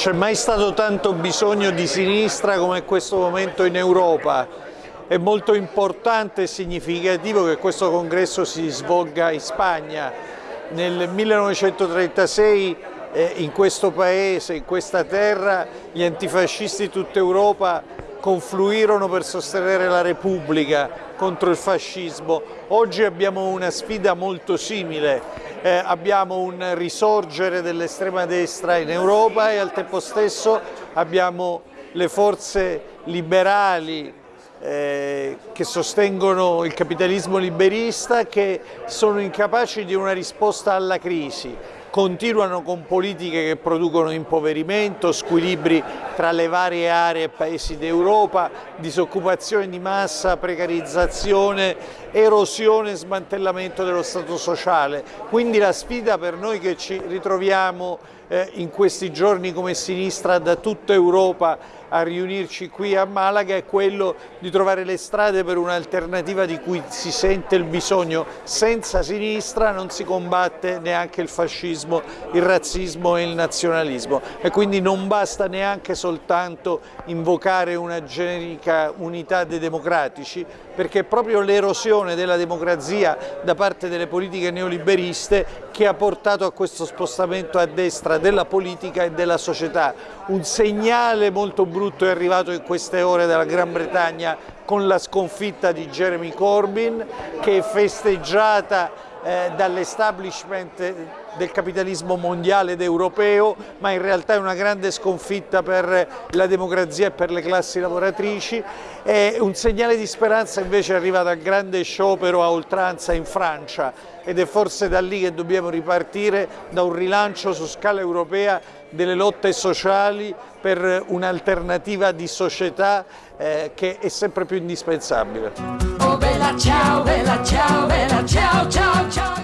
c'è mai stato tanto bisogno di sinistra come in questo momento in Europa. È molto importante e significativo che questo congresso si svolga in Spagna. Nel 1936 eh, in questo paese, in questa terra, gli antifascisti di tutta Europa confluirono per sostenere la Repubblica contro il fascismo. Oggi abbiamo una sfida molto simile, eh, abbiamo un risorgere dell'estrema destra in Europa e al tempo stesso abbiamo le forze liberali eh, che sostengono il capitalismo liberista che sono incapaci di una risposta alla crisi continuano con politiche che producono impoverimento, squilibri tra le varie aree e paesi d'Europa, disoccupazione di massa, precarizzazione, erosione e smantellamento dello Stato sociale. Quindi la sfida per noi che ci ritroviamo eh, in questi giorni come sinistra da tutta Europa a riunirci qui a Malaga è quello di trovare le strade per un'alternativa di cui si sente il bisogno. Senza sinistra non si combatte neanche il fascismo, il razzismo e il nazionalismo e quindi non basta neanche soltanto invocare una generica unità dei democratici perché è proprio l'erosione della democrazia da parte delle politiche neoliberiste che ha portato a questo spostamento a destra della politica e della società. Un segnale molto brutto è arrivato in queste ore dalla Gran Bretagna con la sconfitta di Jeremy Corbyn che è festeggiata eh, dall'establishment del capitalismo mondiale ed europeo, ma in realtà è una grande sconfitta per la democrazia e per le classi lavoratrici. E un segnale di speranza invece arriva dal grande sciopero a oltranza in Francia ed è forse da lì che dobbiamo ripartire da un rilancio su scala europea delle lotte sociali per un'alternativa di società eh, che è sempre più indispensabile. Ciao, bella ciao, bella ciao, ciao, ciao.